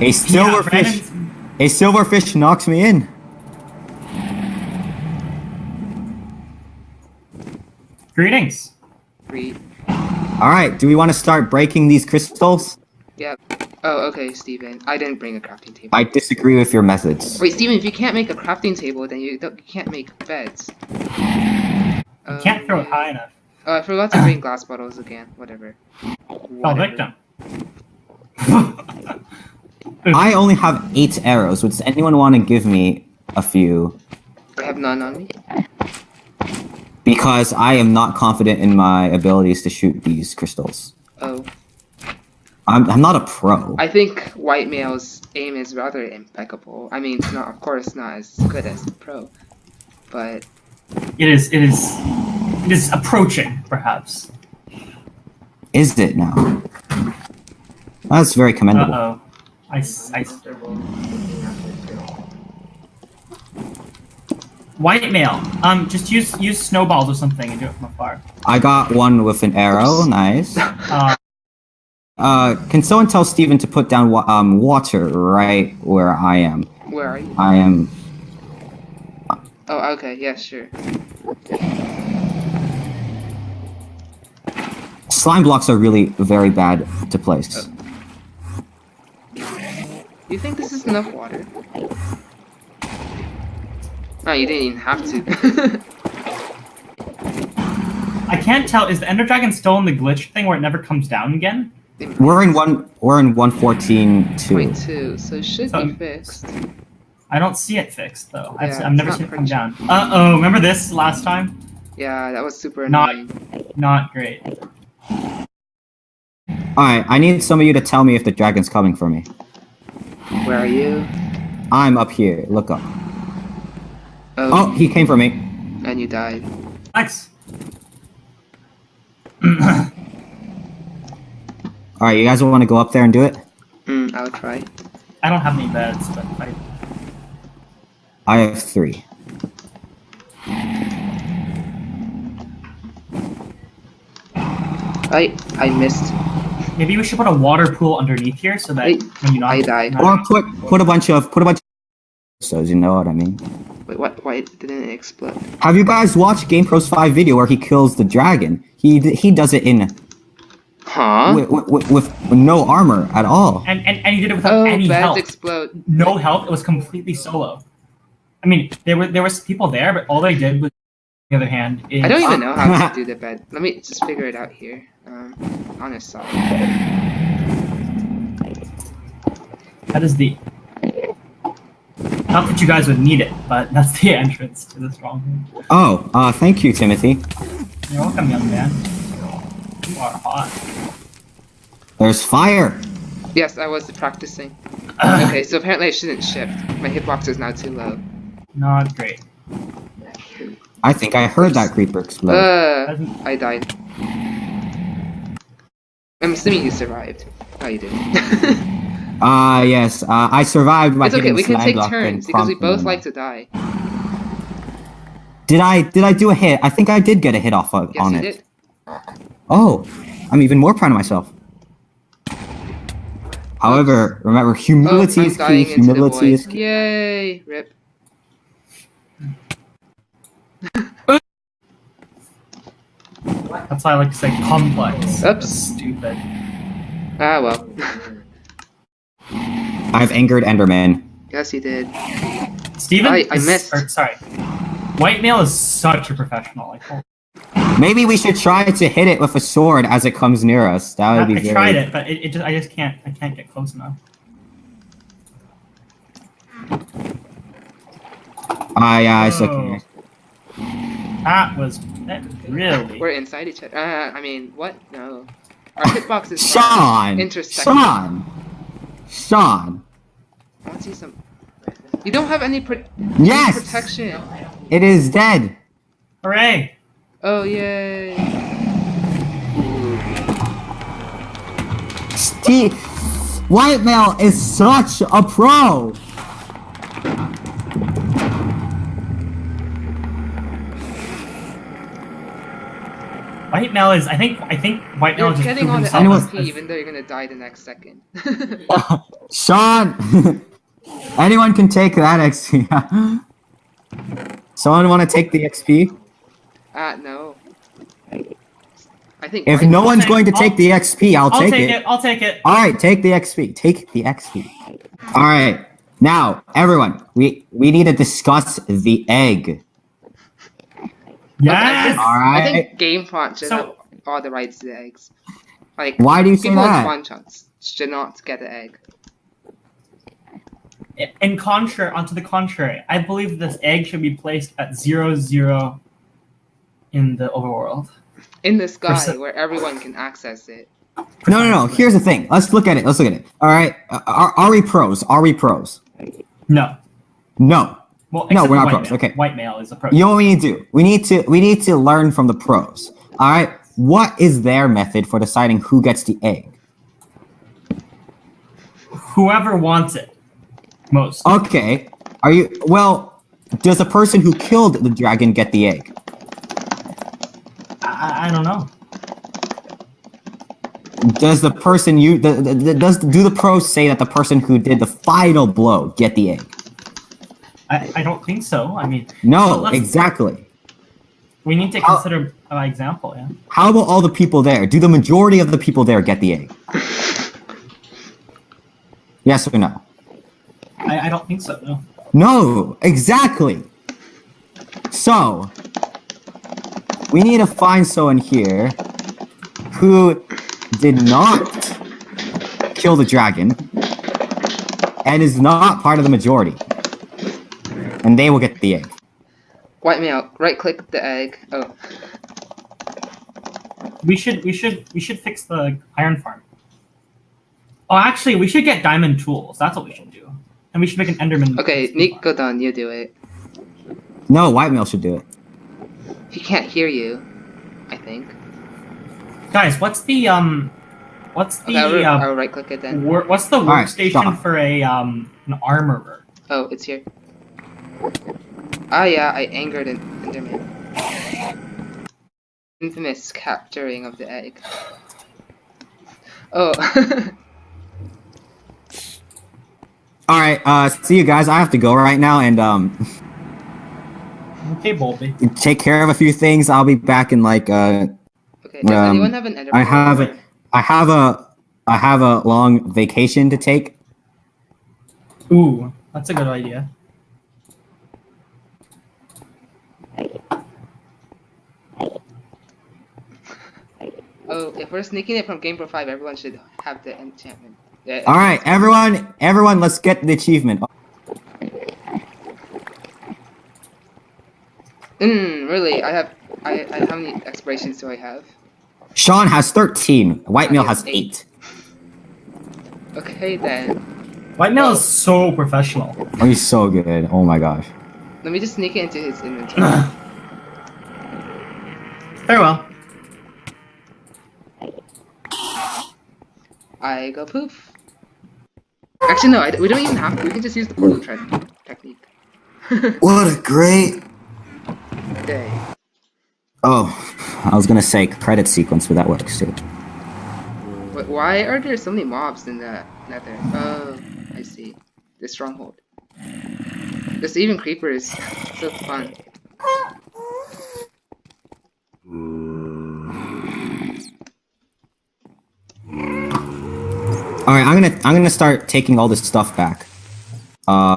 A silverfish. Brandon's- A silverfish knocks me in. Greetings. Read. All right. Do we want to start breaking these crystals? Yep. Oh, okay, Steven. I didn't bring a crafting table. I disagree with your methods. Wait, Steven, if you can't make a crafting table, then you, don't, you can't make beds. You can't throw it um, high enough. Oh, I forgot to bring glass bottles again. Whatever. Fell Whatever. victim. I only have eight arrows. Would anyone want to give me a few? I have none on me. Because I am not confident in my abilities to shoot these crystals. Oh. I'm, I'm not a pro. I think White Male's aim is rather impeccable. I mean, it's not, of course, not as good as the pro. But, It is. It is. It is approaching, perhaps. Is it now? That's very Uh commendable. oh. I. s- I s- White male. Um, just use use snowballs or something and do it from afar. I got one with an arrow. Nice. Uh, Uh, can someone tell Steven to put down wa- um water right where I am? where are you? I am. Oh, okay, yeah, sure. Slime blocks are really very bad to place. Do you think this is enough water? Oh, you didn't even have to. I can't tell. Is the Ender Dragon still in the glitch thing where it never comes down again? We're in one. We're in one fourteen two. Point two, so it should be Um, fixed. I don't see it fixed though. I've, Yeah, I've never not seen it come down. Uh oh! Remember this last time? Yeah, that was super Not- annoying. Not great. All right. I need some of you to tell me if the dragon's coming for me. Where are you? I'm up here. Look up. Oh, Oh, he came for me. and you died. Thanks. All right. You guys want to go up there and do it? Hmm, I'll try. I don't have any beds, but I, I have three. I I missed. Maybe we should put a water pool underneath here so that Wait, when you knock, I died. knock- Or put put a bunch of put a bunch. Of so you know what I mean. Wait, what? Why didn't it explode? Have you guys watched GamePro's five video where he kills the dragon? He he does it in Huh? with, with, with no armor at all. and, and and you did it without Oh, any beds help. explode. no help. It was completely solo. I mean, there were there was people there, but all they did was, the other hand, is I don't even know how to do the bed. Let me just figure it out here. Um, on his side. that is the. Not that you guys would need it, but that's the entrance to the stronghold. Oh, uh, thank you, Timothy. You're welcome, young man. You are hot. There's fire. Yes, I was practicing. Okay, so apparently I shouldn't shift. My hitbox is now too low. Not great. I think I heard that creeper explode. Uh, I died. I'm assuming you survived. No, you didn't. Ah, yes. Uh, I survived by it's okay, we can take turns because we both like to die. Did I did I do a hit? I think I did get a hit off of, Yes, on it. did. Oh, I'm even more proud of myself. However, remember, Oh, humility I'm is key. dying into the Humility is key. Yay! Rip. That's why I like to say complex. Oops. That's stupid. Ah, well. I've angered Enderman. yes, you did. Steven I- I is- missed. or, sorry. White male is such a professional. Like, holy- Maybe we should try to hit it with a sword as it comes near us. That would I, be I very... tried it, but it, it just I just can't I can't get close enough. Ah, yeah, it's Oh. okay. That was that really. We're inside each other. Uh, I mean, what? No. Our hitboxes Sean! intersect. Sean! Sean! I want to see some. You don't have any pro- Yes! protection. It is dead! Hooray! Oh yay! Steve... White Male is such a pro! White Mel is I think I think white Mel You're just getting proved all the himself Anyone- as- LP as- even though you're gonna die the next second. Sean! Anyone can take that XP. Someone want to take the XP? Ah, no. I think. If White- no one's going to take I'll- the XP, I'll, I'll take, take it. it. I'll take it. All right, take the XP. Take the XP. All right. Now, everyone, we we need to discuss the egg. Yes. All I right. think GameFont should So- have all the rights to the eggs. Like Why do you say people that? spawn chunks should not get the egg. In contrary, onto the contrary, I believe this egg should be placed at zero zero in the overworld. In the sky Percent- where everyone can access it. No, no, no. Here's the thing. Let's look at it. Let's look at it. All right. Uh, are, are we pros? Are we pros? No. No. Well, No, we're not pros, male. okay. White male is a pro. You know what we need to do? We need to we need to learn from the pros. All right. What is their method for deciding who gets the egg? Whoever wants it most. Okay. Are you well? Does the person who killed the dragon get the egg? I, I don't know. Does the person you the, the, the- does do the pros say that the person who did the final blow get the egg? I, I don't think so. I mean, No, exactly. we need to consider an example. Yeah. How about all the people there? Do the majority of the people there get the egg? Yes or no? I, I don't think so. No. No, exactly. So, we need to find someone here who did not kill the dragon and is not part of the majority. And they will get the egg. White male, right click the egg. Oh, We should we should we should fix the iron farm. Oh, actually, we should get diamond tools. That's what we should do. And we should make an Enderman. okay, Nick, go down. You do it. No, white male should do it. He can't hear you. I think. Guys, what's the um, what's the Okay, I'll, uh, I'll right click it then. what's the right, workstation stop. for a um an armorer? Oh, it's here. Ah, yeah, I angered an Enderman. Infamous capturing of the egg. Oh, All right, uh, see you guys. I have to go right now and um, Okay, Bolby. take care of a few things. I'll be back in like uh, okay. Does Um, anyone have an Enderman? I have a, I have a, I have a long vacation to take. Ooh, that's a good idea. Oh, if we're sneaking it from Game Pro 5, everyone should have the enchantment. Yeah, All right, everyone, everyone, let's get the achievement. Mm, really? I have. I, I. How many expirations do I have? Sean has thirteen. White male has Eight. eight. Okay then. White male is so professional. Oh, he's so good. Oh my gosh. Let me just sneak it into his inventory. Very well. I go poof. Actually, no. I, we don't even have to. We can just use the portal tre- technique. What a great. Day. Oh, I was gonna say credit sequence, but that works too. But why are there so many mobs in the nether? Oh, I see. The stronghold. There's even creepers. So fun. All right, I'm gonna, I'm gonna start taking all this stuff back. Uh,